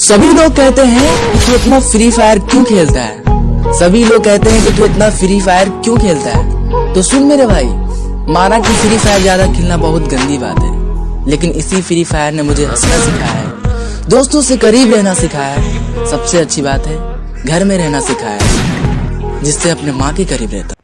सभी लोग कहते हैं कि तू इतना फ्री फायर क्यों खेलता है? सभी लोग कहते हैं कि तू इतना फ्री फायर क्यों खेलता है? तो सुन मेरे भाई, माना कि फ्री फायर ज़्यादा खेलना बहुत गंदी बात है, लेकिन इसी फ्री फायर ने मुझे हंसना सिखाया है, दोस्तों से करीब रहना सिखाया है। सबसे अच्छी बात है, घर में रहना सिखाया है, जिससे अपने माँ के करीब रहता